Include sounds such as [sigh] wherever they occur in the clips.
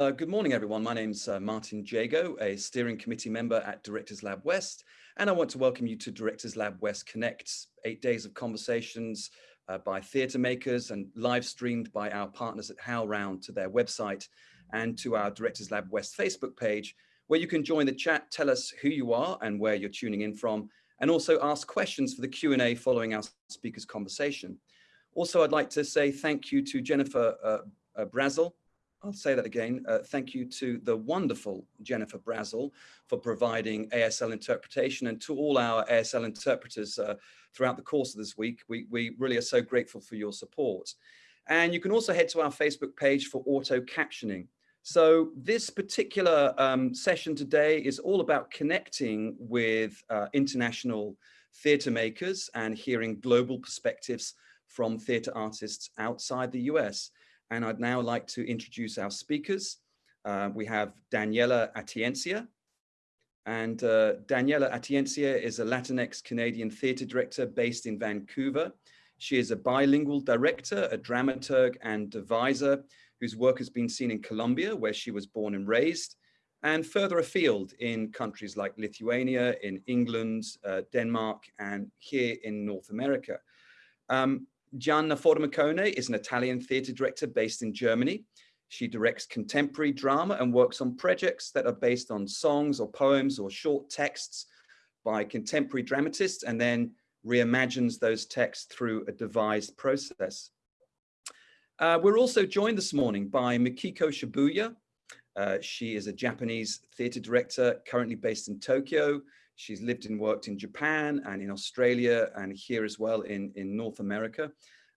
Uh, good morning, everyone. My name's uh, Martin Jago, a steering committee member at Directors Lab West, and I want to welcome you to Directors Lab West Connects, eight days of conversations uh, by theatre makers and live streamed by our partners at HowlRound to their website and to our Directors Lab West Facebook page, where you can join the chat, tell us who you are and where you're tuning in from, and also ask questions for the Q&A following our speaker's conversation. Also, I'd like to say thank you to Jennifer uh, uh, Brazel, I'll say that again. Uh, thank you to the wonderful Jennifer Brazel for providing ASL interpretation and to all our ASL interpreters uh, throughout the course of this week. We, we really are so grateful for your support. And you can also head to our Facebook page for auto captioning. So this particular um, session today is all about connecting with uh, international theatre makers and hearing global perspectives from theatre artists outside the US. And I'd now like to introduce our speakers. Uh, we have Daniela Atiencia. And uh, Daniela Atiencia is a Latinx Canadian theatre director based in Vancouver. She is a bilingual director, a dramaturg and deviser whose work has been seen in Colombia, where she was born and raised, and further afield in countries like Lithuania, in England, uh, Denmark, and here in North America. Um, Gianna Formicone is an Italian theatre director based in Germany. She directs contemporary drama and works on projects that are based on songs or poems or short texts by contemporary dramatists and then reimagines those texts through a devised process. Uh, we're also joined this morning by Mikiko Shibuya. Uh, she is a Japanese theatre director currently based in Tokyo. She's lived and worked in Japan and in Australia and here as well in, in North America.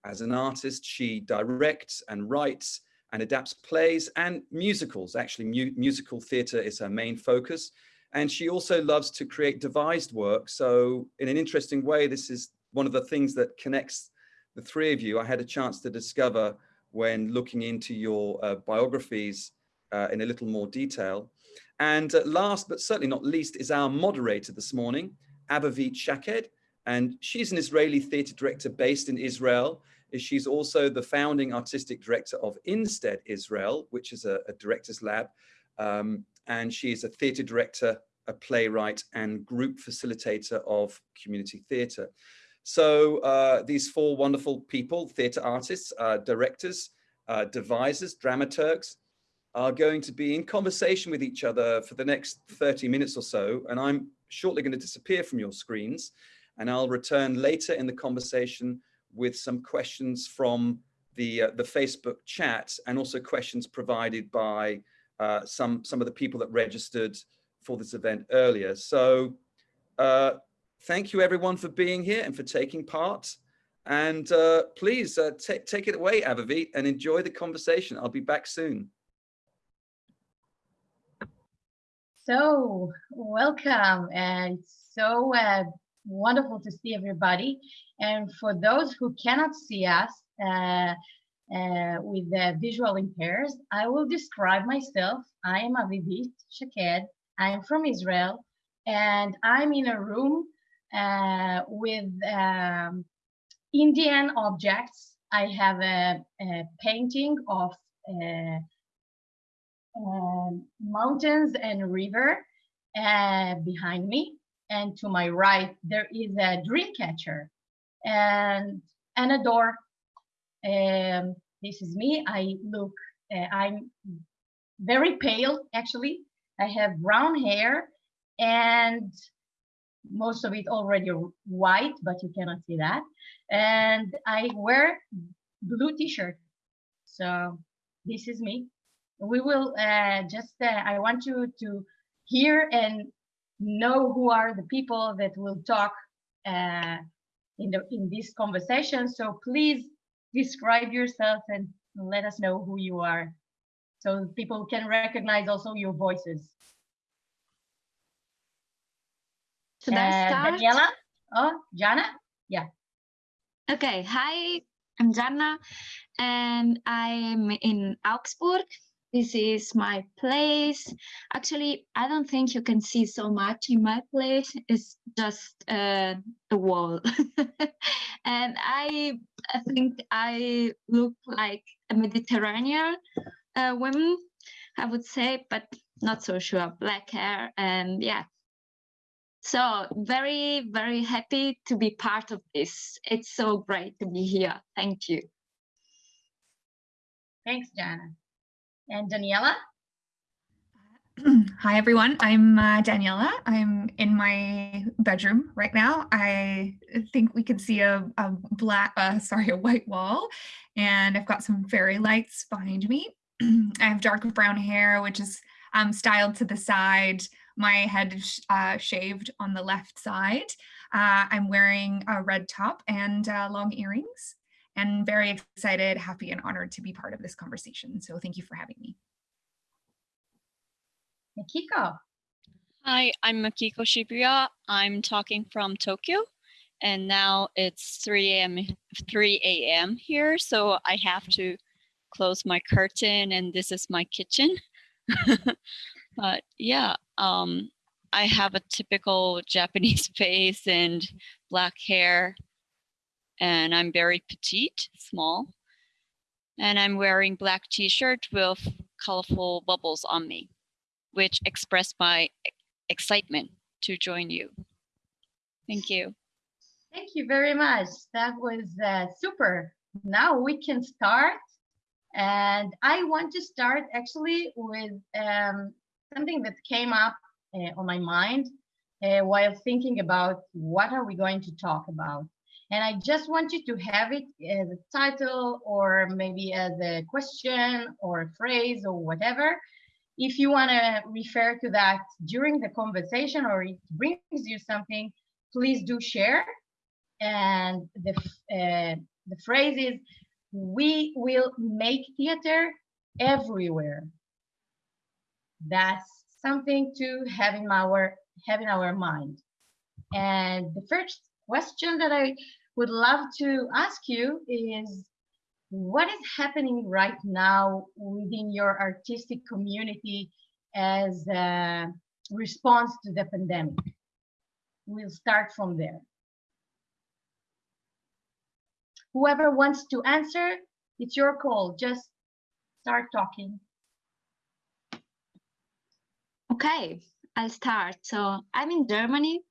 As an artist, she directs and writes and adapts plays and musicals. Actually, mu musical theatre is her main focus. And she also loves to create devised work. So in an interesting way, this is one of the things that connects the three of you. I had a chance to discover when looking into your uh, biographies uh, in a little more detail. And uh, last but certainly not least is our moderator this morning, Avivit Shaked. And she's an Israeli theatre director based in Israel. She's also the founding artistic director of Instead Israel, which is a, a director's lab. Um, and she is a theatre director, a playwright and group facilitator of community theatre. So uh, these four wonderful people, theatre artists, uh, directors, uh, devisers, dramaturgs, are going to be in conversation with each other for the next 30 minutes or so. And I'm shortly going to disappear from your screens and I'll return later in the conversation with some questions from the, uh, the Facebook chat and also questions provided by uh, some, some of the people that registered for this event earlier. So uh, thank you everyone for being here and for taking part. And uh, please uh, take it away, Avivit, and enjoy the conversation. I'll be back soon. So welcome and so uh, wonderful to see everybody. And for those who cannot see us uh, uh, with the visual impairs, I will describe myself. I am Avivit Shaked. I'm from Israel and I'm in a room uh, with um, Indian objects. I have a, a painting of uh, mountains and river behind me. And to my right, there is a dream catcher and, and a door. Um, this is me. I look, uh, I'm very pale, actually. I have brown hair and most of it already white, but you cannot see that. And I wear blue t-shirt. So this is me we will uh, just, uh, I want you to hear and know who are the people that will talk uh, in, the, in this conversation. So please describe yourself and let us know who you are so people can recognize also your voices. Should I uh, start? Daniela? Oh, Jana? Yeah. Okay, hi, I'm Jana and I'm in Augsburg this is my place. Actually, I don't think you can see so much in my place. It's just uh, wall. [laughs] and I, I think I look like a Mediterranean uh, woman. I would say, but not so sure. Black hair and yeah. So very, very happy to be part of this. It's so great to be here. Thank you. Thanks, Jana. And Daniela? [clears throat] Hi, everyone. I'm uh, Daniela. I'm in my bedroom right now. I think we can see a, a black, uh, [laughs] sorry, a white wall, and I've got some fairy lights behind me. [clears throat] I have dark brown hair, which is um, styled to the side. My head is uh, shaved on the left side. Uh, I'm wearing a red top and uh, long earrings and very excited, happy, and honored to be part of this conversation. So thank you for having me. Makiko. Hi, I'm Makiko Shibuya. I'm talking from Tokyo and now it's 3 a.m. 3 a.m. here, so I have to close my curtain and this is my kitchen. [laughs] but yeah, um, I have a typical Japanese [laughs] face and black hair and I'm very petite, small. And I'm wearing black t-shirt with colorful bubbles on me which express my excitement to join you. Thank you. Thank you very much. That was uh, super. Now we can start. And I want to start actually with um, something that came up uh, on my mind uh, while thinking about what are we going to talk about. And I just want you to have it as a title or maybe as a question or a phrase or whatever if you want to refer to that during the conversation or it brings you something, please do share. And the, uh, the phrase is, we will make theater everywhere. That's something to have in our, have in our mind. And the first question that I would love to ask you is, what is happening right now within your artistic community as a response to the pandemic? We'll start from there. Whoever wants to answer, it's your call. Just start talking. Okay, I'll start. So I'm in Germany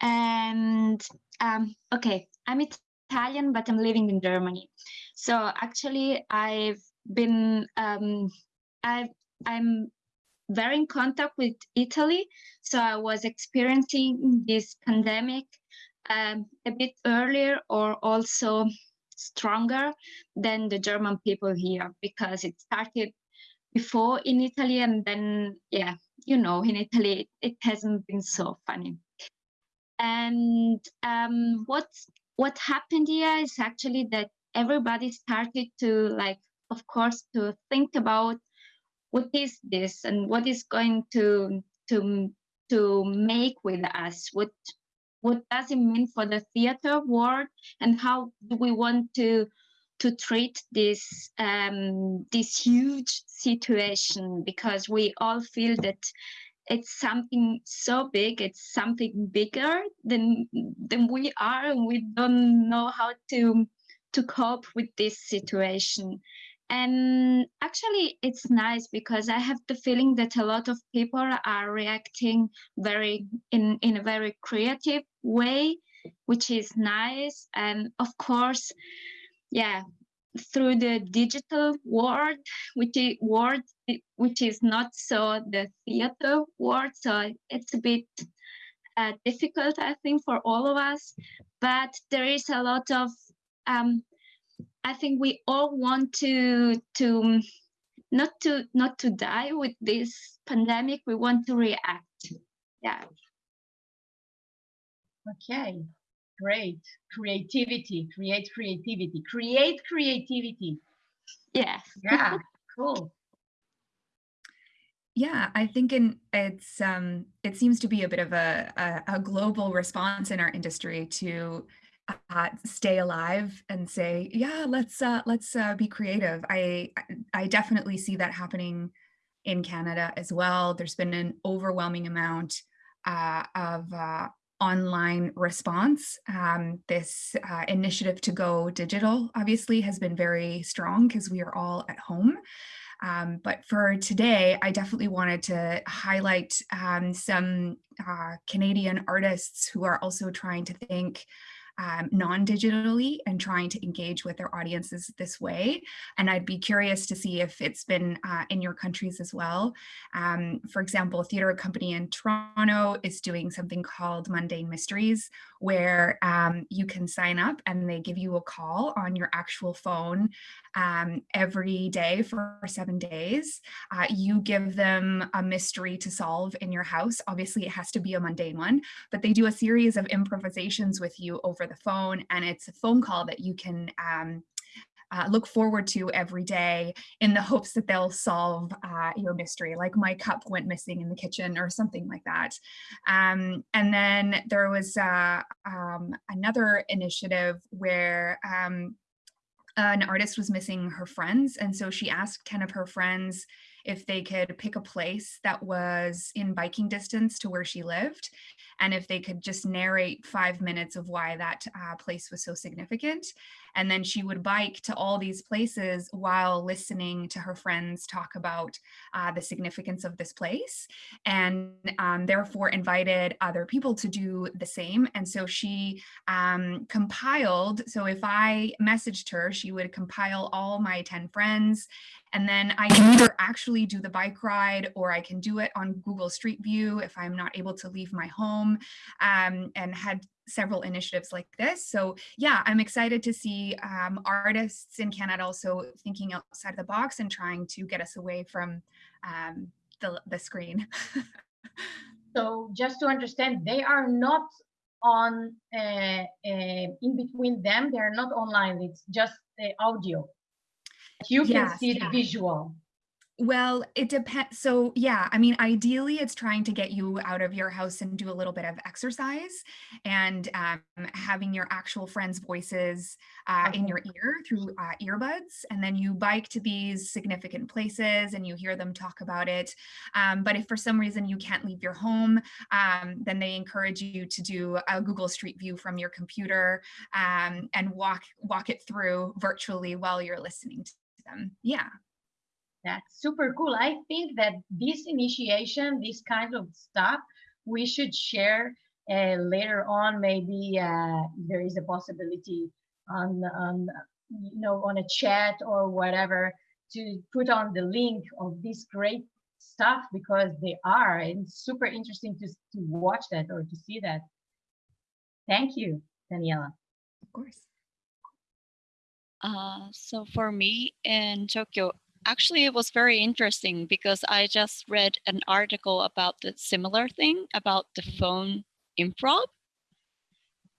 and um, okay, I'm Italian, but I'm living in Germany. So actually, I've been um, i I'm very in contact with Italy. So I was experiencing this pandemic um, a bit earlier or also stronger than the German people here because it started before in Italy and then, yeah, you know, in Italy, it hasn't been so funny. And um, what what happened here is actually that everybody started to like, of course, to think about what is this and what is going to to to make with us. What what does it mean for the theater world and how do we want to to treat this um, this huge situation? Because we all feel that it's something so big it's something bigger than than we are and we don't know how to to cope with this situation. And actually, it's nice because I have the feeling that a lot of people are reacting very in, in a very creative way, which is nice. And of course, yeah, through the digital world, which is world which is not so the theater world. So it's a bit uh, difficult, I think, for all of us. But there is a lot of um, I think we all want to to not to not to die with this pandemic. We want to react. Yeah. Okay, great. Creativity, create creativity, create creativity. Yes. Yeah, [laughs] cool. Yeah, I think in it's um it seems to be a bit of a, a, a global response in our industry to uh, stay alive and say, yeah, let's uh, let's uh, be creative. I I definitely see that happening in Canada as well. There's been an overwhelming amount uh, of uh, online response. Um, this uh, initiative to go digital obviously has been very strong because we are all at home. Um, but for today, I definitely wanted to highlight um, some uh, Canadian artists who are also trying to think um, non-digitally and trying to engage with their audiences this way. And I'd be curious to see if it's been uh, in your countries as well. Um, for example, a theater company in Toronto is doing something called Mundane Mysteries, where um, you can sign up and they give you a call on your actual phone um, every day for seven days. Uh, you give them a mystery to solve in your house. Obviously, it has to be a mundane one, but they do a series of improvisations with you over the phone, and it's a phone call that you can um, uh, look forward to every day in the hopes that they'll solve uh, your mystery, like my cup went missing in the kitchen or something like that. Um, and then there was uh, um, another initiative where um, an artist was missing her friends. And so she asked 10 of her friends if they could pick a place that was in biking distance to where she lived. And if they could just narrate five minutes of why that uh, place was so significant. And then she would bike to all these places while listening to her friends talk about uh, the significance of this place and um, therefore invited other people to do the same. And so she um, compiled, so if I messaged her, she would compile all my 10 friends and then I can either actually do the bike ride or I can do it on Google Street View if I'm not able to leave my home um, and had several initiatives like this. So yeah, I'm excited to see um, artists in Canada also thinking outside the box and trying to get us away from um, the, the screen. [laughs] so just to understand, they are not on uh, uh, in between them. They are not online. It's just the audio you can yes, see the visual well, it depends. So yeah, I mean, ideally it's trying to get you out of your house and do a little bit of exercise and um, having your actual friends' voices uh, in your ear through uh, earbuds. And then you bike to these significant places and you hear them talk about it. Um, but if for some reason you can't leave your home, um, then they encourage you to do a Google Street View from your computer um, and walk, walk it through virtually while you're listening to them. Yeah. That's super cool. I think that this initiation, this kind of stuff, we should share uh, later on. Maybe uh, there is a possibility on, on, you know, on a chat or whatever to put on the link of this great stuff because they are. And super interesting to, to watch that or to see that. Thank you, Daniela. Of course. Uh, so for me in Tokyo, actually it was very interesting because I just read an article about the similar thing about the mm-hmm. phone improv.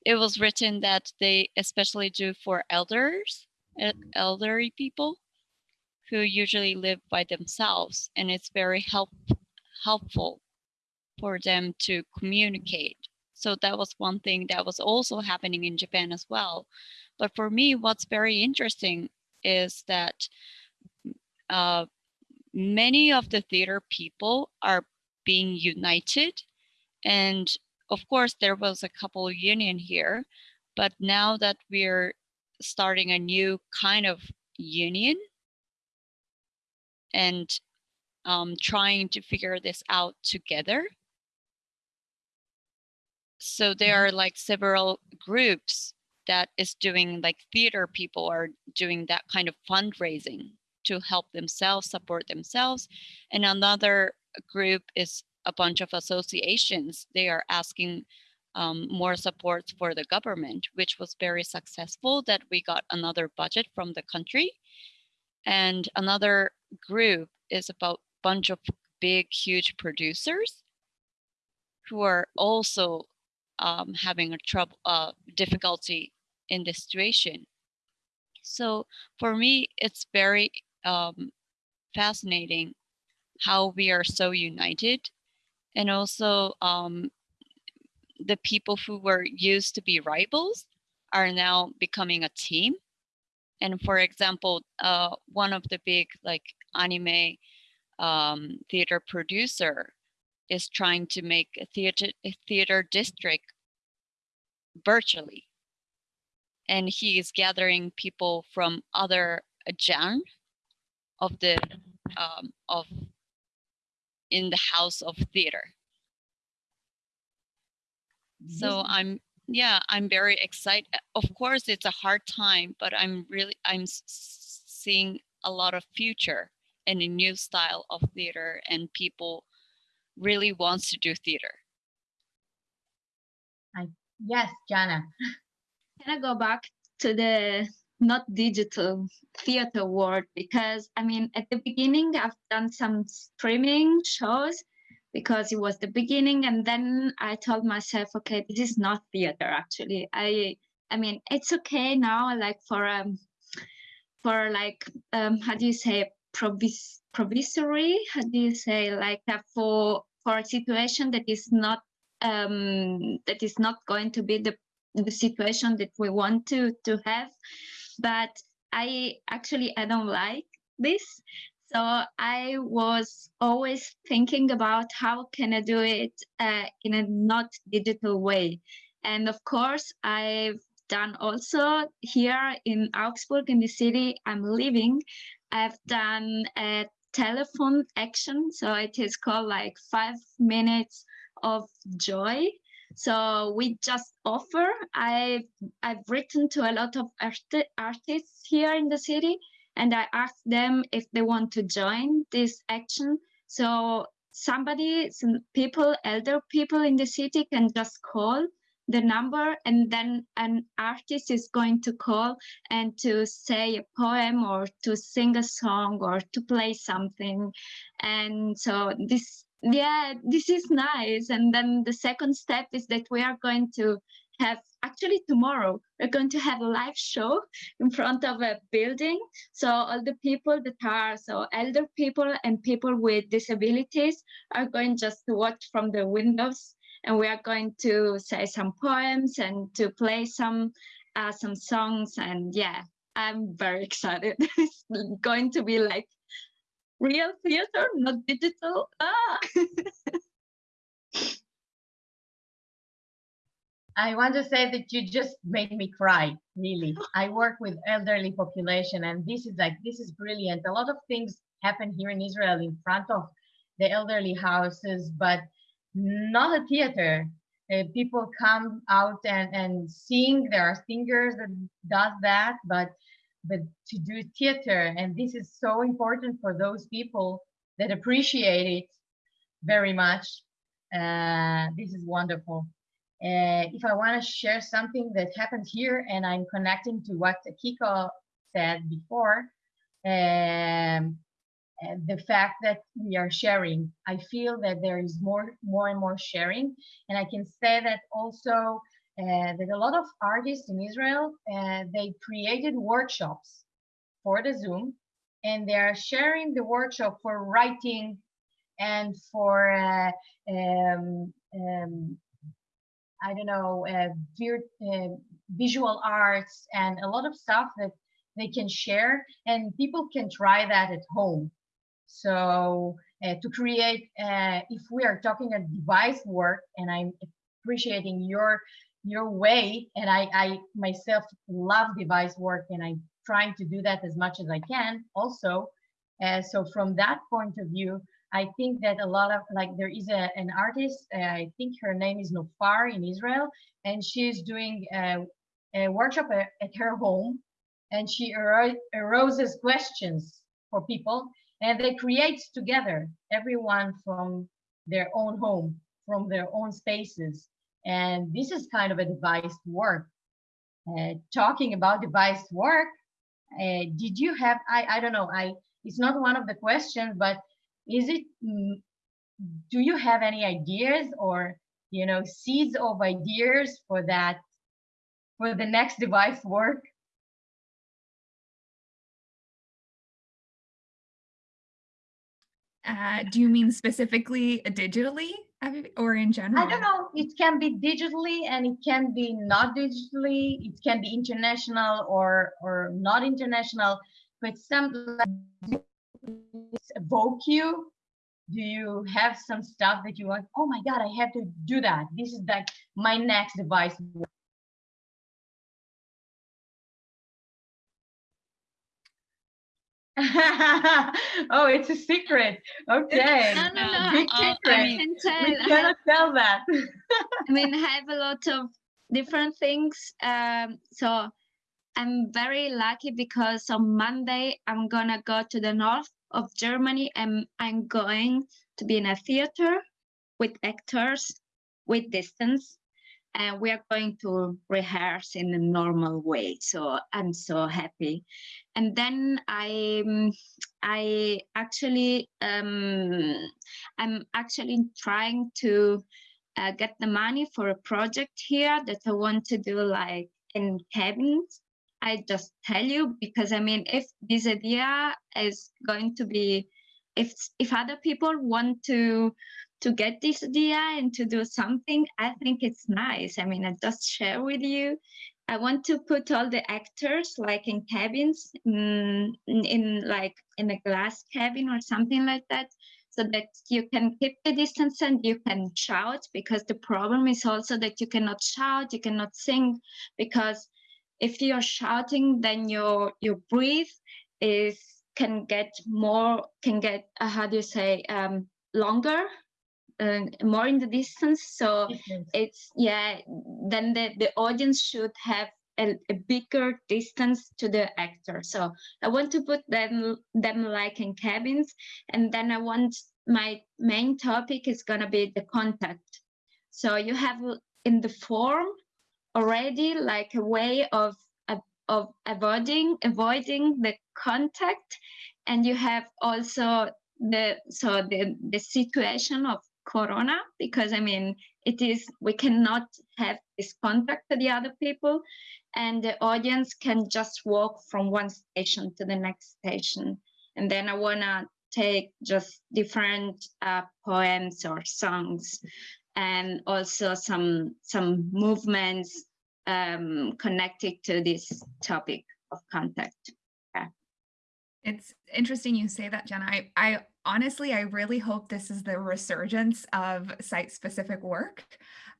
It was written that they especially do for elders, mm-hmm. elderly people who usually live by themselves and it's very help, helpful for them to communicate. So that was one thing that was also happening in Japan as well. But for me, what's very interesting is that uh, many of the theater people are being united. And of course, there was a couple union here, but now that we're starting a new kind of union and um, trying to figure this out together. So there are like several groups that is doing like theater people are doing that kind of fundraising to help themselves support themselves. And another group is a bunch of associations. They are asking um, more support for the government which was very successful that we got another budget from the country. And another group is about bunch of big huge producers who are also um, having a trouble uh, difficulty in this situation. So for me, it's very um, fascinating how we are so united and also um, the people who were used to be rivals are now becoming a team. And for example, uh, one of the big like anime um, theater producer is trying to make a theater, a theater district virtually and he is gathering people from other genre of the um, of in the house of theater. So I'm yeah, I'm very excited. Of course, it's a hard time, but I'm really I'm s- s- seeing a lot of future and a new style of theater, and people really wants to do theater. I, yes, Jana. Can I go back to the not digital theater world? Because I mean, at the beginning, I've done some streaming shows because it was the beginning, and then I told myself, okay, this is not theater. Actually, I I mean, it's okay now, like for um for like um how do you say provis provisory? How do you say like uh, for for a situation that is not um that is not going to be the the situation that we want to to have but i actually i don't like this. So i was always thinking about how can i do it uh, in a not digital way. And of course i've done also here in augsburg in the city i'm living i've done a telephone action. So it is called like five minutes of joy so we just offer. I i've written to a lot of art- artists here in the city and i asked them if they want to join this action. So somebody some people elder people in the city can just call the number and then an artist is going to call and to say a poem or to sing a song or to play something. And so this yeah this is nice. And then the second step is that we are going to have actually tomorrow we're going to have a live show in front of a building. So all the people that are so elder people and people with disabilities are going just to watch from the windows. And we are going to say some poems and to play some uh, some songs. And yeah i'm very excited. [laughs] It's going to be like real theater, not digital. Ah. [laughs] I want to say that you just made me cry, really. I work with elderly population and this is like, this is brilliant. A lot of things happen here in Israel in front of the elderly houses, but not a theater. Uh, people come out and, and sing, there are singers that does that, but but to do theater. And this is so important for those people that appreciate it very much. Uh, this is wonderful. Uh, if i want to share something that happened here and i'm connecting to what kiko said before um, and the fact that we are sharing i feel that there is more more and more sharing. And i can say that also uh, that a lot of artists in Israel, uh, they created workshops for the Zoom and they are sharing the workshop for writing and for, uh, um, um, I don't know, visual arts and a lot of stuff that they can share and people can try that at home. So to create, if we are talking a device work and I'm appreciating your your way. And I, I myself love device work and i'm trying to do that as much as i can also. Uh, so from that point of view i think that a lot of like there is a, an artist uh, i think her name is nofar in israel and she's doing a, a workshop at, at, her home. And she aroses questions for people and they create together everyone from their own home from their own spaces and this is kind of a device work. Uh, talking about device work, uh, did you have, I, I don't know, I it's not one of the questions, but is it, mm, do you have any ideas or, you know, seeds of ideas for that, for the next device work? Uh, do you mean specifically digitally or in general? I don't know. It can be digitally and it can be not digitally. It can be international or or not international. But some evoke you. Do you have some stuff that you want? Oh my God, I have to do that. This is like my next device. [laughs] oh, it's a secret. Okay. No, no, no. Big I, secret. I can tell. we cannot tell that. [laughs] I mean, I have a lot of different things. Um, so I'm very lucky because on Monday I'm gonna go to the north of Germany and I'm going to be in a theater with actors with distance. And we are going to rehearse in a normal way. So I'm so happy. And then I, I actually, um, I'm actually trying to uh, get the money for a project here that I want to do like in cabins. I just tell you because I mean, if this idea is going to be, if if other people want to to get this idea and to do something, I think it's nice. I mean, I just share with you. I want to put all the actors like in cabins, mm, in, in like in a glass cabin or something like that so that you can keep the distance and you can shout because the problem is also that you cannot shout you cannot sing because if you're shouting then your your breath is can get more can get uh, how do you say um longer uh, more in the distance. So it's yeah then the the audience should have a, a bigger distance to the actor. So i want to put them them like in cabins. And then i want my main topic is going to be the contact. So you have in the form already like a way of of- of avoiding avoiding the contact. And you have also the so the the situation of corona because i mean it is we cannot have this contact to the other people and the audience can just walk from one station to the next station. And then i want to take just different uh, poems or songs and also some some movements um, connected to this topic of contact. It's interesting you say that, Jenna. I, I honestly, I really hope this is the resurgence of site-specific work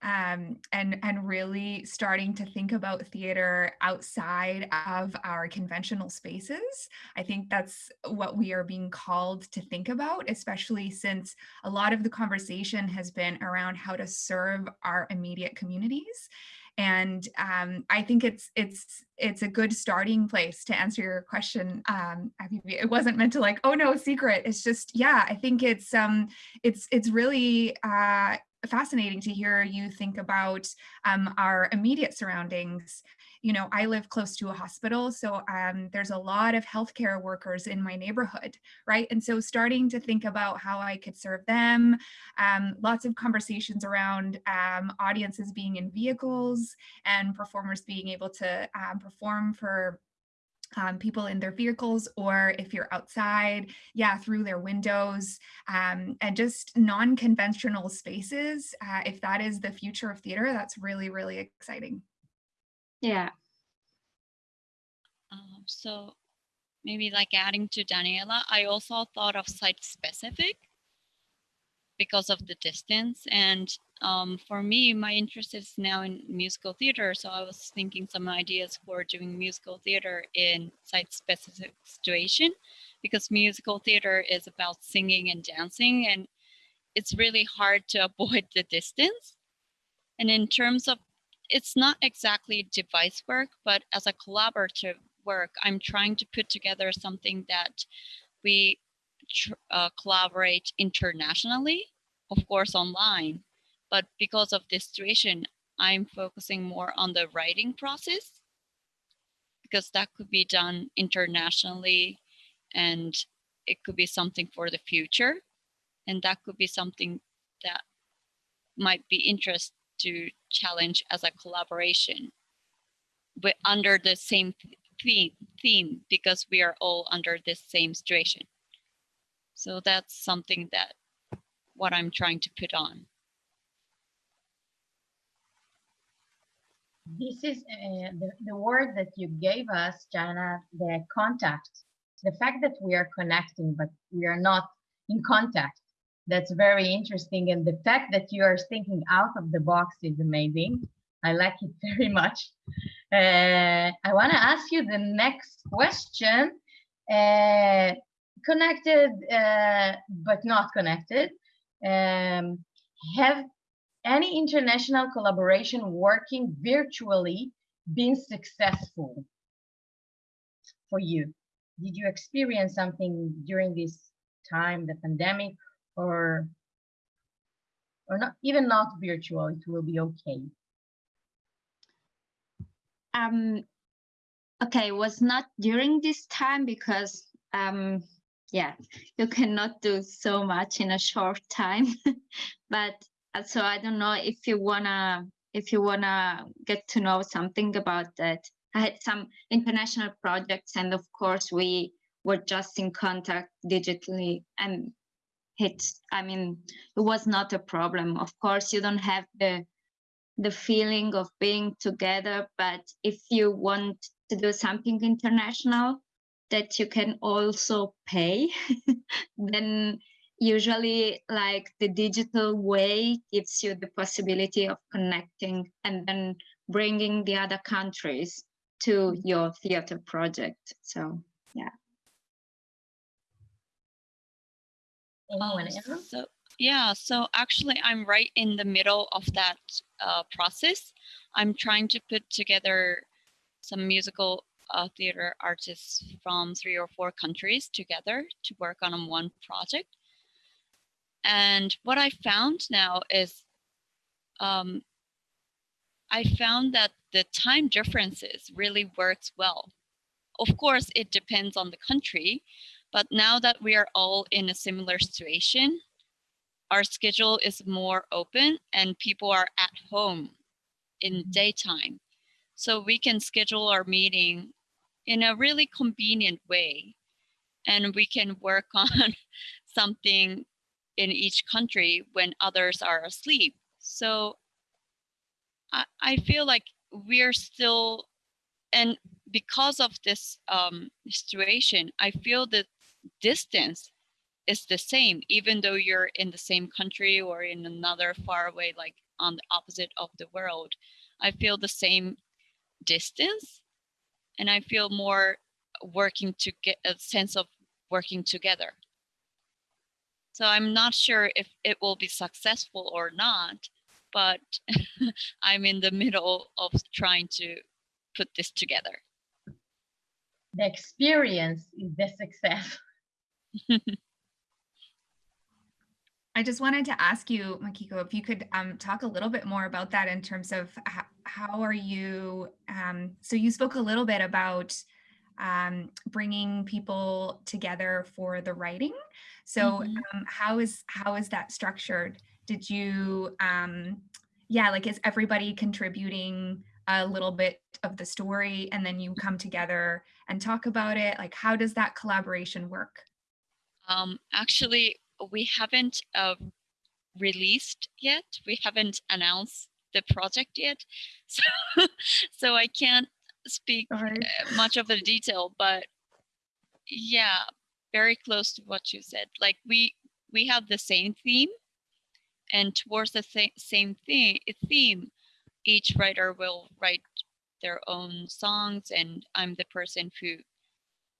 um, and, and really starting to think about theater outside of our conventional spaces. I think that's what we are being called to think about, especially since a lot of the conversation has been around how to serve our immediate communities and um, I think it's it's it's a good starting place to answer your question. Um, I mean, it wasn't meant to like, oh no, secret. It's just yeah. I think it's um it's it's really uh, fascinating to hear you think about um, our immediate surroundings. You know, I live close to a hospital, so um, there's a lot of healthcare workers in my neighborhood, right? And so starting to think about how I could serve them, um, lots of conversations around um, audiences being in vehicles and performers being able to um, perform for um, people in their vehicles or if you're outside, yeah, through their windows um, and just non-conventional spaces. Uh, if that is the future of theater, that's really, really exciting. Yeah Um, so maybe like adding to Daniela, I also thought of site specific because of the distance. And um, for me, my interest is now in musical theater. So I was thinking some ideas for doing musical theater in site specific situation because musical theater is about singing and dancing and it's really hard to [laughs] avoid the distance. And in terms of, it's not exactly device work, but as a collaborative work, I'm trying to put together something that we uh, collaborate internationally, of course, online. But because of this situation, I'm focusing more on the writing process because that could be done internationally and it could be something for the future. And that could be something that might be interest to challenge as a collaboration but under the same theme, theme because we are all under this same situation so that's something that what i'm trying to put on This is uh, the, the word that you gave us, Jana, the contact. The fact that we are connecting, but we are not in contact. That's very interesting. And the fact that you are thinking out of the box is amazing. I like it [laughs] very much. Uh, I want to ask you the next question. uh, connected uh, but not connected. Um, have any international collaboration working virtually been successful for you? Did you experience something during this time, the pandemic, or or not even not virtual? It will be okay. Um, okay, it was not during this time because um, yeah, you cannot do so much in a short time. [laughs] but uh, so I don't know if you wanna if you wanna get to know something about that. I had some international projects, and of course we were just in contact digitally, and it. I mean, it was not a problem. Of course, you don't have the the feeling of being together, but if you want to do something international, that you can also pay, [laughs] then usually like the digital way gives you the possibility of connecting and then bringing the other countries to your theater project. So yeah. Um, so yeah, so actually I'm right in the middle of that uh, process. I'm trying to put together some musical uh, theater artists from three or four countries together to work on one project. And what I found now is um, I found that the time differences really works well. Of course, it depends on the country, but now that we are all in a similar situation, our schedule is more open and people are at home in mm-hmm. daytime. So we can schedule our meeting in a really convenient way. And we can work [laughs] on something in each country when others are asleep. So I, I feel like we're still, and because of this um, situation, I feel that distance is the same, even though you're in the same country or in another far away, like on the opposite of the world. I feel the same distance and I feel more working to get a sense of working together. So I'm not sure if it will be successful or not, but [laughs] I'm in the middle of trying to put this together. The experience is the success. [laughs] [laughs] I just wanted to ask you, Makiko, if you could um, talk a little bit more about that in terms of how, how are you, um, so you spoke a little bit about um, bringing people together for the writing. So mm -hmm. how is how is that structured? Did you, um, yeah, like is everybody contributing a little bit of the story and then you come together and talk about it? Like how does that collaboration work? Um, actually, we haven't uh, released yet. We haven't announced the project yet. [laughs] So, so I can't speak uh, much of the detail, but yeah, very close to what you said. Like we, we have the same theme and towards the same thing, theme, each writer will write their own songs and I'm the person who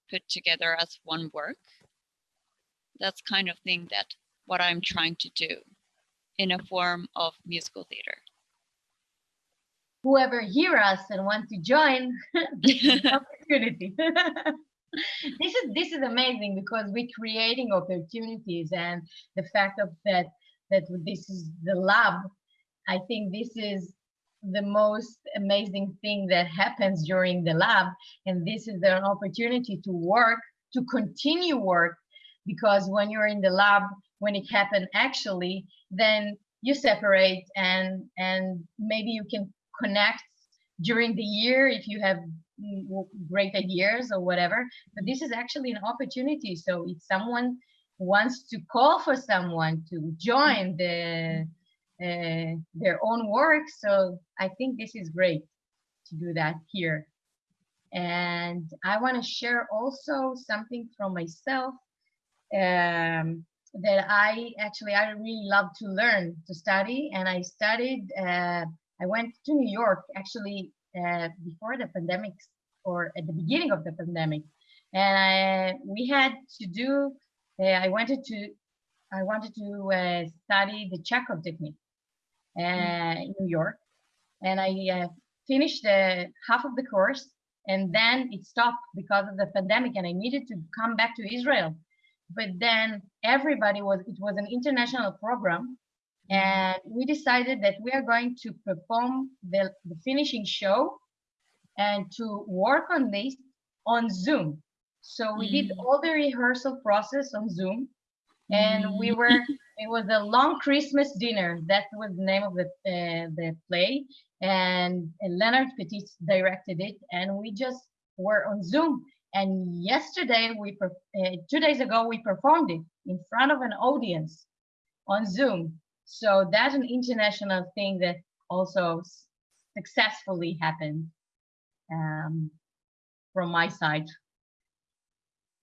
put together as one work that's kind of thing that what I'm trying to do in a form of musical theater. Whoever hear us and want to join, [laughs] this [laughs] is opportunity. [laughs] this is this is amazing because we're creating opportunities and the fact of that that this is the lab. I think this is the most amazing thing that happens during the lab and this is an opportunity to work to continue work because when you're in the lab when it happened actually then you separate and and maybe you can connect during the year if you have great ideas or whatever. But this is actually an opportunity. So if someone wants to call for someone to join the uh, their own work so i think this is great to do that here. And i want to share also something from myself um, that I actually I really love to learn to study, and I studied. Uh, I went to New York actually uh, before the pandemic or at the beginning of the pandemic, and I, we had to do. Uh, I wanted to, I wanted to uh, study the Chekhov technique uh, in New York, and I uh, finished the half of the course, and then it stopped because of the pandemic, and I needed to come back to Israel. But then everybody was. It was an international program, and we decided that we are going to perform the, the finishing show and to work on this on Zoom. So we did Mm. all the rehearsal process on Zoom, and we Mm. were. [laughs] It was a long Christmas dinner. That was the name of the uh, the play, and, and Leonard Petit directed it, and we just were on Zoom. And yesterday, we per- uh, two days ago, we performed it in front of an audience on Zoom. So that's an international thing that also s- successfully happened um, from my side.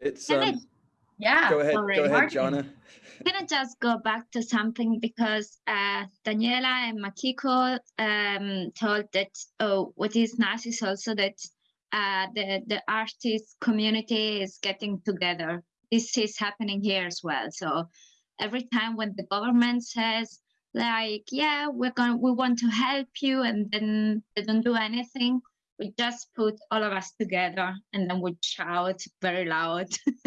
It's Can I- um, Yeah. go ahead, sorry, go ahead, Martin. Jana. I'm gonna just go back to something because uh, Daniela and Makiko um, told that oh, what is nice is also that uh, the the artist community is getting together. This is happening here as well. So every time when the government says like, yeah, we're going, we want to help you, and then they don't do anything, we just put all of us together and then we shout very loud, [laughs]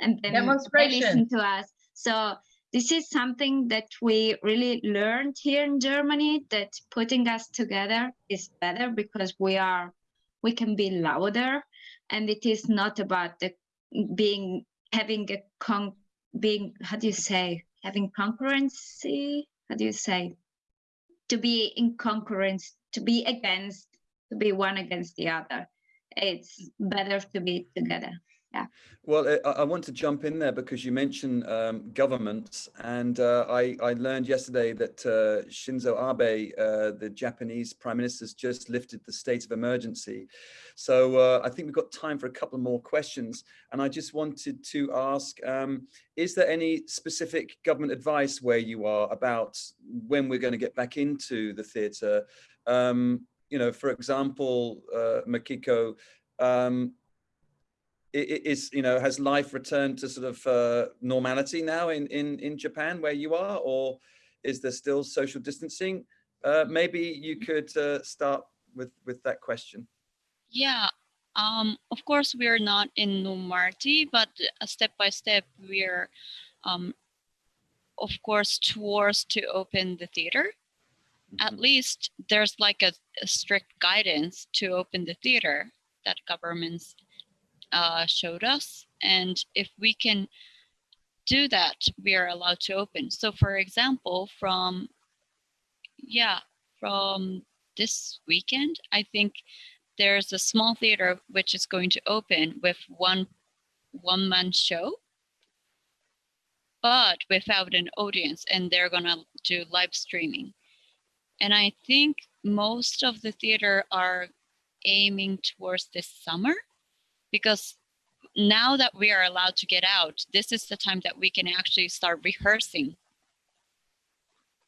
and then they listen to us. So this is something that we really learned here in Germany that putting us together is better because we are we can be louder. And it is not about the being having a con being how do you say having concurrency? How do you say? To be in concurrence to be against to be one against the other. It's better to be together Well, uh, I, I want to jump in there because you mentioned um, governments, and uh, I, I learned yesterday that uh, Shinzo Abe, uh, the Japanese prime minister, has just lifted the state of emergency. So uh, I think we've got time for a couple more questions, and I just wanted to ask: um, Is there any specific government advice where you are about when we're going to get back into the theatre? Um, you know, for example, uh, Makiko. Is you know has life returned to sort of uh, normality now in in in Japan where you are, or is there still social distancing? Uh, maybe you could uh, start with with that question. Yeah, um, of course, we're not in normality, but uh, step by step, we're, um, of course, towards to open the theater. At Mhm. least there's like a, a strict guidance to open the theater that governments uh, showed us. And if we can do that, we are allowed to open. So, for example, from, yeah, from this weekend, I think there's a small theater which is going to open with one one man show but without an audience and they're to do live streaming and i think most of the theater are aiming towards this summer because now that we are allowed to get out this is the time that we can actually start rehearsing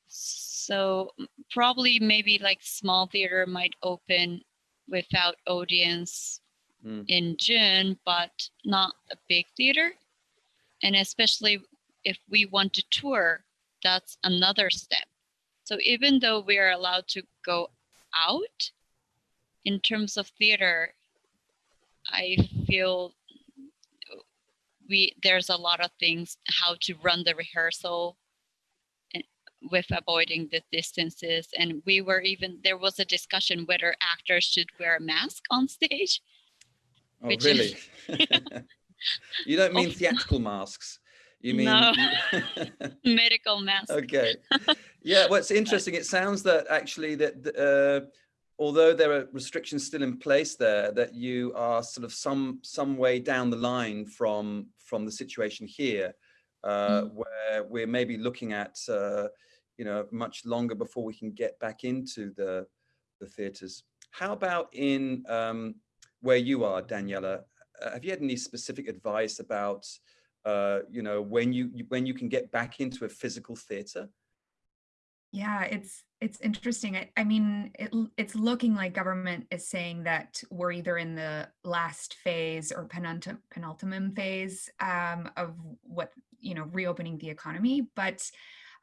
so probably maybe like small theater might open without audience Mm. in June, but not a big theater. And especially if we want to tour, that's another step. So even though we are allowed to go out, in terms of theater, I feel we there's a lot of things how to run the rehearsal with avoiding the distances and we were even there was a discussion whether actors should wear a mask on [laughs] stage Oh, Which really? is- [laughs] you don't mean [laughs] Of- theatrical masks. You mean No. medical mask okay yeah well interesting it sounds that actually that uh, although there are restrictions still in place there that you are sort of some some way down the line from from the situation here uh, Mm. where we're maybe looking at uh, you know much longer before we can get back into the the theaters. How about in um, where you are daniela? Uh, have you had any specific advice about uh, you know when you you- when you can get back into a physical theater? Yeah, it's it's interesting. I, I mean, it, it's looking like government is saying that we're either in the last phase or penultimate penultimate phase um, of what you know reopening the economy. But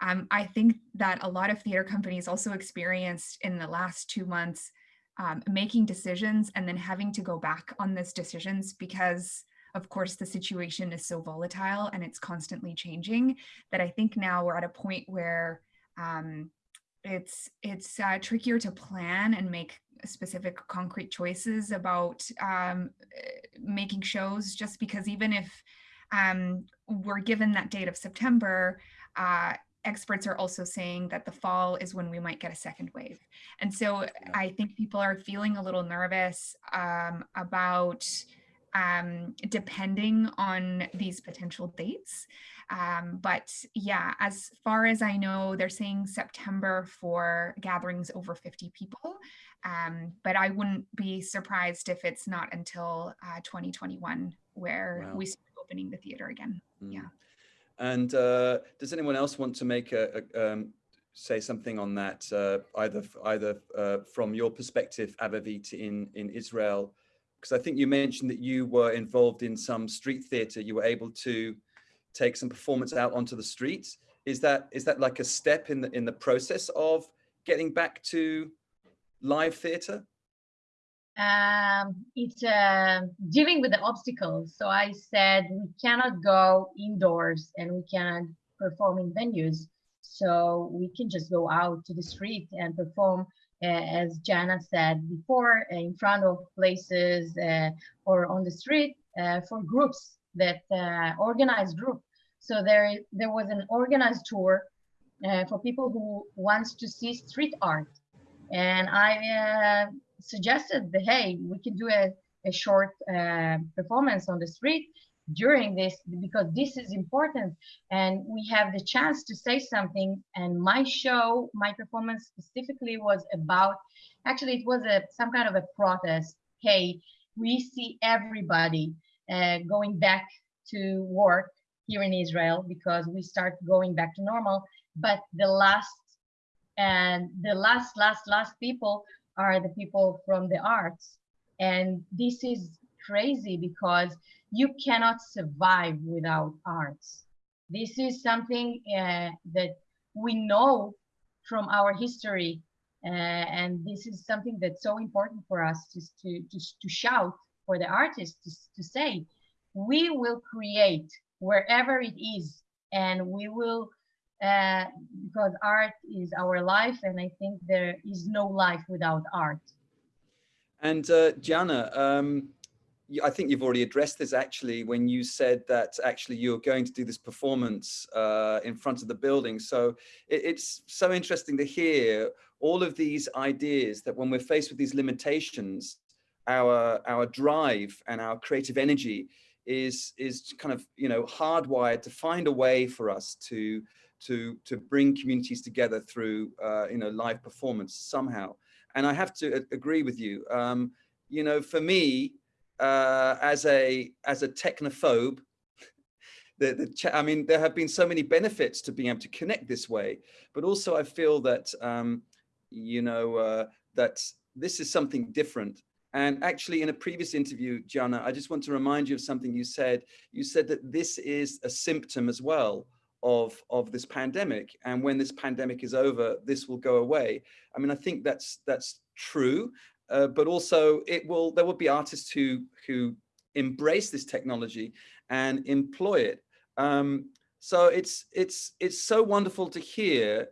um, I think that a lot of theater companies also experienced in the last two months um, making decisions and then having to go back on those decisions because of course the situation is so volatile and it's constantly changing that I think now we're at a point where um, it's it's uh, trickier to plan and make specific concrete choices about um, making shows just because even if um, we're given that date of September, uh, experts are also saying that the fall is when we might get a second wave. And so. I think people are feeling a little nervous um, about um, depending on these potential dates. Um, but yeah, as far as I know, they're saying September for gatherings over 50 people. Um, but I wouldn't be surprised if it's not until uh, 2021 where wow. we start opening the theater again. Mm. Yeah. And uh, does anyone else want to make a, a um, say something on that, uh, either either uh, from your perspective, Avivit, in in Israel? Because I think you mentioned that you were involved in some street theater. You were able to take some performance out onto the streets. Is that is that like a step in the in the process of getting back to live theater? Um, it's uh, dealing with the obstacles. So I said we cannot go indoors and we cannot perform in venues. So we can just go out to the street and perform, as Jana said before, in front of places uh, or on the street uh, for groups that uh, organized group. So there, there was an organized tour uh, for people who wants to see street art. And I uh, suggested that, hey, we can do a, a short uh, performance on the street during this because this is important and we have the chance to say something and my show my performance specifically was about actually it was a some kind of a protest hey we see everybody uh, going back to work here in Israel because we start going back to normal. But the last and the last, last, last people are the people from the arts. And this is crazy because you cannot survive without arts. This is something uh, that we know from our history. Uh, and this is something that's so important for us to, to, to, to shout for the artists to, to say, we will create wherever it is and we will uh, because art is our life and i think there is no life without art and uh, Jana, um, I think you've already addressed this actually when you said that actually you're going to do this performance uh, in front of the building. So it, it's so interesting to hear all of these ideas that when we're faced with these limitations, our, our drive and our creative energy is is kind of you know hardwired to find a way for us to to to bring communities together through uh, you know live performance somehow and I have to agree with you um, you know for me uh, as a as a technophobe the, the I mean there have been so many benefits to being able to connect this way but also I feel that um, you know uh, that this is something different and actually in a previous interview, Jana, I just want to remind you of something you said. You said that this is a symptom as well of, of this pandemic. And when this pandemic is over, this will go away. I mean, I think that's that's true, uh, but also it will there will be artists who who embrace this technology and employ it. Um, so it's it's it's so wonderful to hear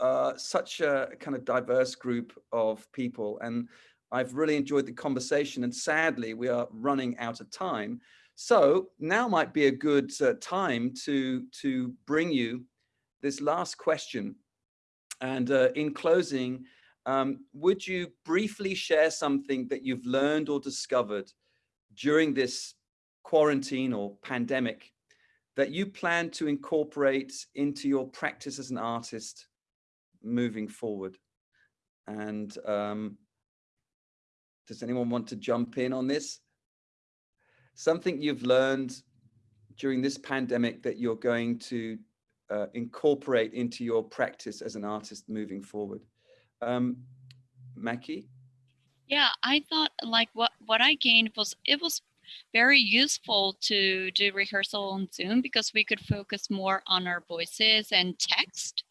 uh, such a kind of diverse group of people. And I've really enjoyed the conversation and sadly we are running out of time. So now might be a good uh, time to, to bring you this last question. And uh, in closing, um, would you briefly share something that you've learned or discovered during this quarantine or pandemic that you plan to incorporate into your practice as an artist moving forward? And um, does anyone want to jump in on this? Something you've learned during this pandemic that you're going to uh, incorporate into your practice as an artist moving forward. Um, Mackie? Yeah, I thought like what, what I gained was, it was very useful to do rehearsal on Zoom because we could focus more on our voices and text.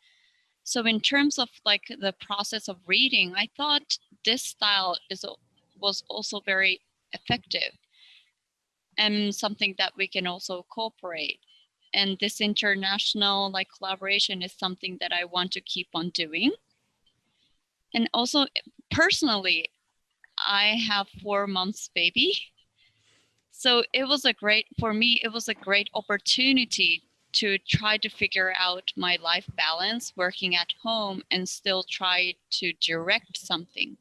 So in terms of like the process of reading, I thought this style is was also very effective and something that we can also cooperate. And this international like collaboration is something that I want to keep on doing. And also personally, I have four months baby. So it was a great, for me, it was a great opportunity to try to figure out my life balance working at home and still try to direct something.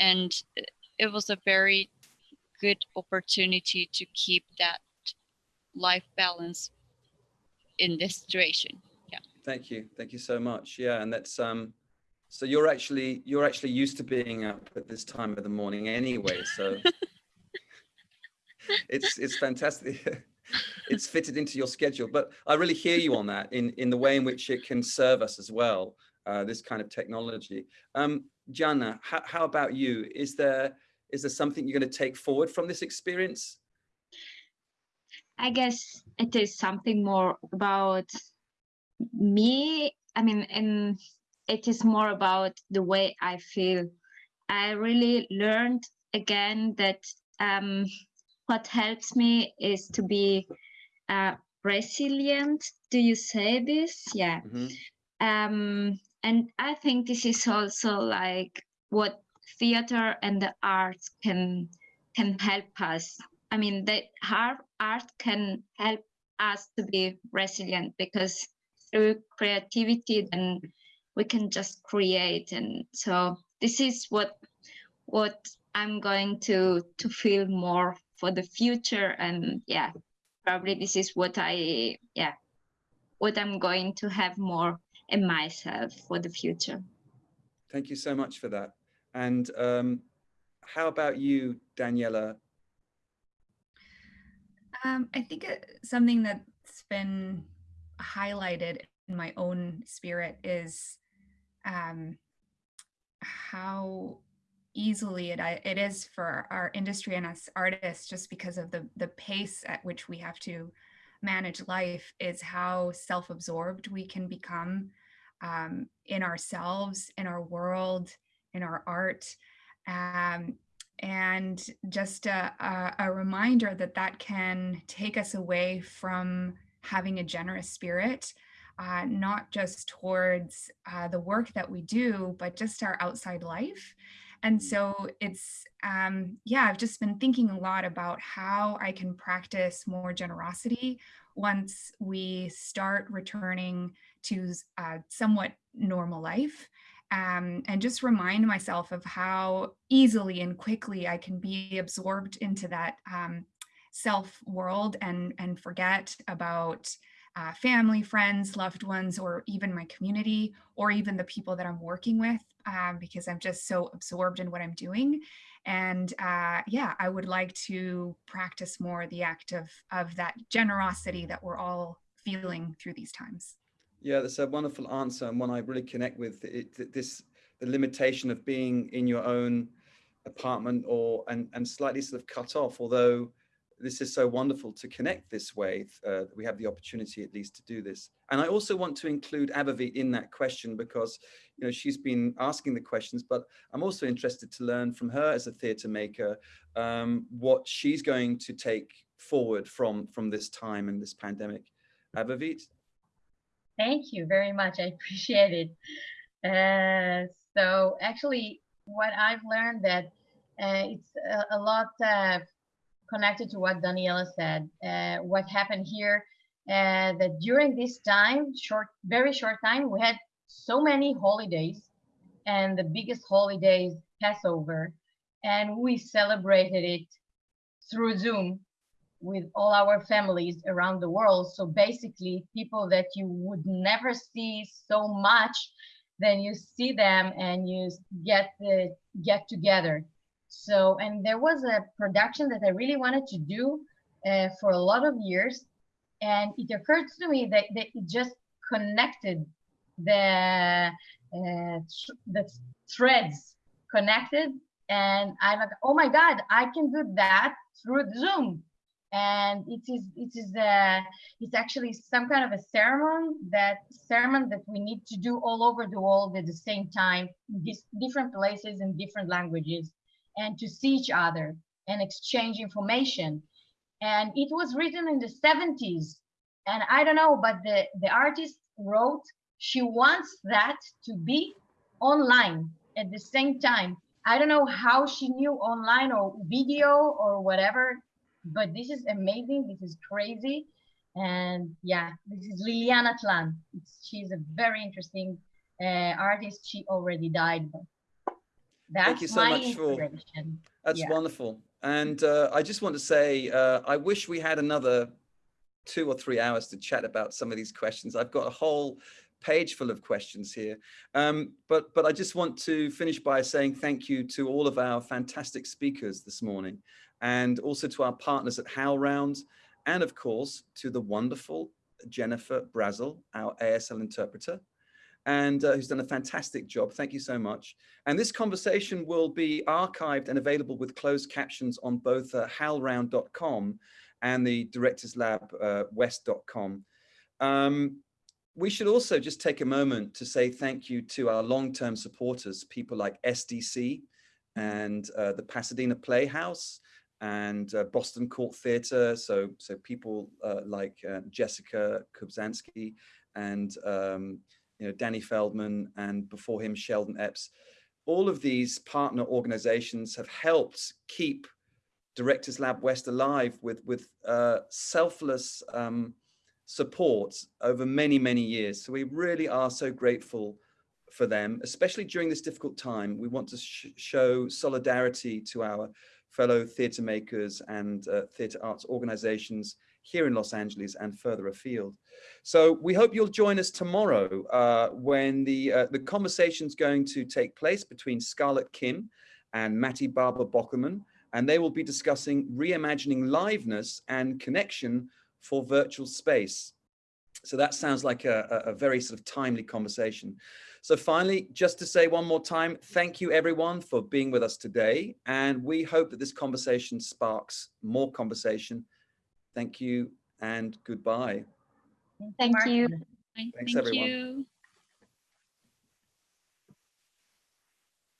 And it was a very good opportunity to keep that life balance in this situation. Yeah. Thank you. Thank you so much. Yeah. And that's, um, so you're actually, you're actually used to being up at this time of the morning anyway. So [laughs] it's, it's fantastic. [laughs] it's fitted into your schedule, but I really hear you on that in, in the way in which it can serve us as well. Uh, this kind of technology. Um, Jana, how, how about you? Is there, is there something you're going to take forward from this experience? I guess it is something more about me. I mean, and it is more about the way I feel. I really learned again that um, what helps me is to be uh, resilient. Do you say this? Yeah. Mm -hmm. um, and I think this is also like what theater and the arts can can help us. I mean, the art art can help us to be resilient because through creativity, then we can just create. And so this is what what I'm going to to feel more for the future. And yeah, probably this is what I yeah what I'm going to have more in myself for the future. Thank you so much for that. And um, how about you, Daniela? Um, I think something that's been highlighted in my own spirit is um, how easily it, it is for our industry and us artists just because of the, the pace at which we have to manage life is how self-absorbed we can become um, in ourselves, in our world, in our art. Um, and just a, a, a, reminder that that can take us away from having a generous spirit, uh, not just towards uh, the work that we do, but just our outside life. And so it's, um, yeah, I've just been thinking a lot about how I can practice more generosity once we start returning to uh, somewhat normal life um, and just remind myself of how easily and quickly I can be absorbed into that um, self world and, and forget about uh, family, friends, loved ones, or even my community, or even the people that I'm working with, um, because I'm just so absorbed in what I'm doing. And uh, yeah, I would like to practice more the act of, of that generosity that we're all feeling through these times. Yeah, that's a wonderful answer and one I really connect with. It, this the limitation of being in your own apartment or and and slightly sort of cut off. Although this is so wonderful to connect this way. Uh, we have the opportunity at least to do this. And I also want to include Avivit in that question because you know she's been asking the questions, but I'm also interested to learn from her as a theatre maker um, what she's going to take forward from from this time and this pandemic. Avivit. Thank you very much. I [laughs] appreciate it. Uh, so actually, what I've learned that uh, it's a, a lot uh, connected to what Daniela said. Uh, what happened here uh, that during this time, short, very short time, we had so many holidays, and the biggest holiday is Passover, and we celebrated it through Zoom with all our families around the world. So basically, people that you would never see so much, then you see them and you get the get together. So, and there was a production that I really wanted to do uh, for a lot of years, And it occurred to me that, that it just connected the uh, the threads connected. And i'm like oh my god i can do that through zoom. And it is it is uh it's actually some kind of a sermon that sermon that we need to do all over the world at the same time in different places and different languages and to see each other and exchange information and it was written in the 70s and i don't know but the the artist wrote she wants that to be online at the same time. I don't know how she knew online or video or whatever, but this is amazing. This is crazy. And yeah, this is Liliana Tlan. It's, she's a very interesting uh, artist. She already died. But that's Thank you so much for. That's Yeah. wonderful. And uh, I just want to say, uh, I wish we had another two or three hours to chat about some of these questions. I've got a whole page full of questions here. Um, but, but I just want to finish by saying thank you to all of our fantastic speakers this morning and also to our partners at HowlRound and of course to the wonderful Jennifer Brazel, our ASL interpreter and uh, who's done a fantastic job. Thank you so much. And this conversation will be archived and available with closed captions on both uh, howlround.com and the Directors Lab uh, west.com. Um, we should also just take a moment to say thank you to our long-term supporters, people like SDC and uh, the Pasadena Playhouse and uh, Boston Court Theatre. So, so people uh, like uh, Jessica Kubzansky and um, you know, Danny Feldman and before him, Sheldon Epps. All of these partner organizations have helped keep Directors Lab West alive with, with uh, selfless um, support over many, many years. So we really are so grateful for them, especially during this difficult time. We want to sh show solidarity to our fellow theatre makers and uh, theatre arts organizations here in Los Angeles and further afield. So we hope you'll join us tomorrow uh, when the, uh, the conversation's going to take place between Scarlett Kim and Matty Barber Bockerman, and they will be discussing reimagining liveness and connection for virtual space. So that sounds like a, a, very sort of timely conversation. So finally, just to say one more time, thank you everyone for being with us today. And we hope that this conversation sparks more conversation. Thank you and goodbye. Thank you. Martin. Thank Thanks, everyone. you.